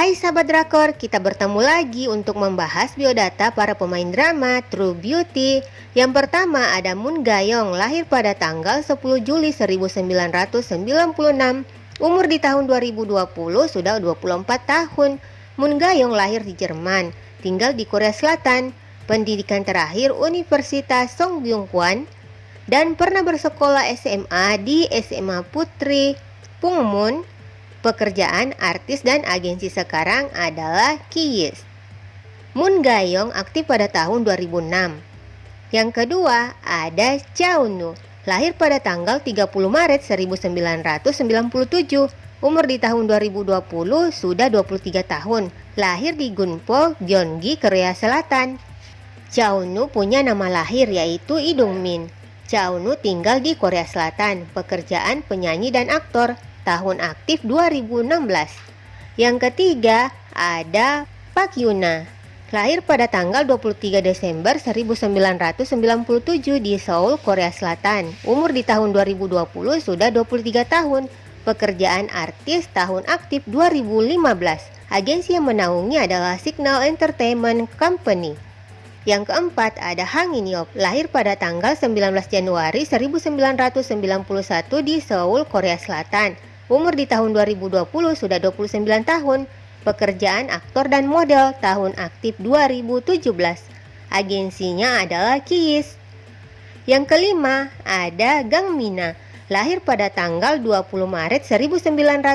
Hai sahabat drakor, kita bertemu lagi untuk membahas biodata para pemain drama True Beauty. Yang pertama ada Moon Gayong, lahir pada tanggal 10 Juli 1996. Umur di tahun 2020 sudah 24 tahun. Moon Gayong lahir di Jerman, tinggal di Korea Selatan. Pendidikan terakhir Universitas Songbyungkwan dan pernah bersekolah SMA di SMA Putri Pungmun Pekerjaan artis dan agensi sekarang adalah Kiyes. Moon Gayong aktif pada tahun 2006. Yang kedua ada Chow Nu, lahir pada tanggal 30 Maret 1997. Umur di tahun 2020 sudah 23 tahun. Lahir di Gunpo, Gyeonggi, Korea Selatan. Chow Nu punya nama lahir yaitu Idung Min. Chow Nu tinggal di Korea Selatan, pekerjaan penyanyi dan aktor tahun aktif 2016. Yang ketiga ada Pak Yuna, lahir pada tanggal 23 Desember 1997 di Seoul, Korea Selatan. Umur di tahun 2020 sudah 23 tahun. Pekerjaan artis tahun aktif 2015. Agensi yang menaungi adalah Signal Entertainment Company. Yang keempat ada Hang In Yop, lahir pada tanggal 19 Januari 1991 di Seoul, Korea Selatan. Umur di tahun 2020 sudah 29 tahun. Pekerjaan aktor dan model tahun aktif 2017. Agensinya adalah Kiss. Yang kelima ada Gang Mina, lahir pada tanggal 20 Maret 1997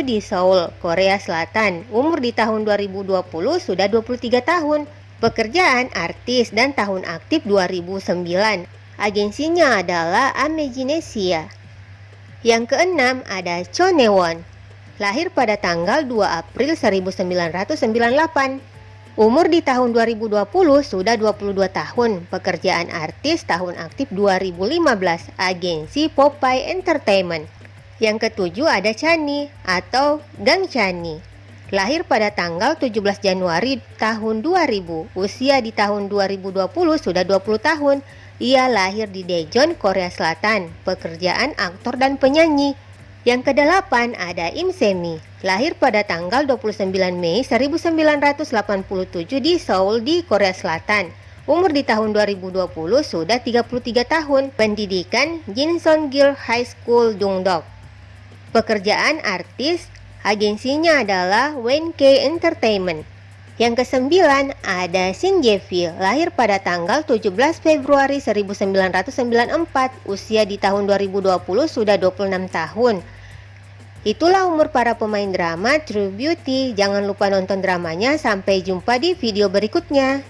di Seoul, Korea Selatan. Umur di tahun 2020 sudah 23 tahun. Pekerjaan artis dan tahun aktif 2009. Agensinya adalah Ameginesia. Yang keenam ada Cho Newon, lahir pada tanggal 2 April 1998. Umur di tahun 2020 sudah 22 tahun, pekerjaan artis tahun aktif 2015, agensi Popeye Entertainment. Yang ketujuh ada Chani atau Gang Chani. Lahir pada tanggal 17 Januari tahun 2000, usia di tahun 2020 sudah 20 tahun, ia lahir di Daejeon, Korea Selatan, pekerjaan aktor dan penyanyi. Yang kedelapan ada Im Semi, lahir pada tanggal 29 Mei 1987 di Seoul di Korea Selatan. Umur di tahun 2020 sudah 33 tahun, pendidikan Jinson Gil High School Dongdok. Pekerjaan artis, agensinya adalah K Entertainment. Yang kesembilan ada Shin Jae-fil, lahir pada tanggal 17 Februari 1994, usia di tahun 2020 sudah 26 tahun. Itulah umur para pemain drama True Beauty. Jangan lupa nonton dramanya. Sampai jumpa di video berikutnya.